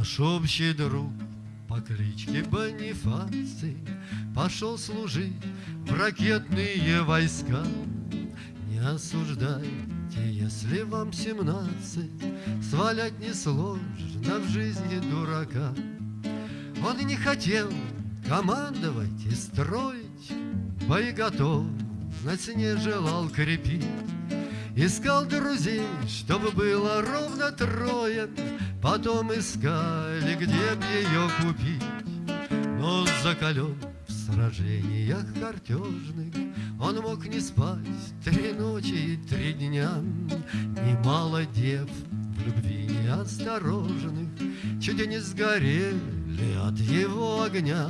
Наш общий друг по кличке Бонифаций Пошел служить в ракетные войска. Не осуждайте, если вам семнадцать, Свалять несложно в жизни дурака. Он не хотел командовать и строить, Боеготовность не желал крепить. Искал друзей, чтобы было ровно трое, Потом искали, где б ее купить. Но закален в сражениях картежных Он мог не спать три ночи и три дня. Немало дев в любви неосторожных Чуть не сгорели от его огня.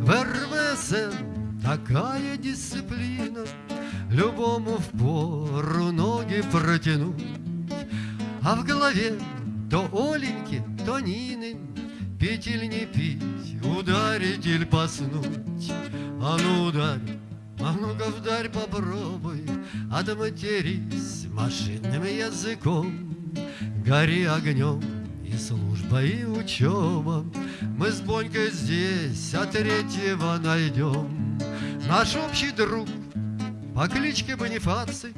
В РВСН такая дисциплина Любому в пору ноги протянуть, А в голове то Оленьки, то Нины, Пить не пить, ударить или поснуть. А ну ударь, а ну-ка вдарь попробуй, Отматерись машинным языком, Гори огнем и служба, и учеба. Мы с Бонькой здесь, а третьего найдем. Наш общий друг по кличке Бонифаций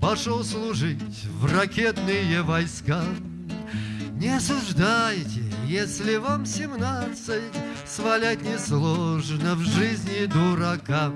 Пошел служить в ракетные войска. Не осуждайте, если вам семнадцать, Свалять несложно в жизни дурака.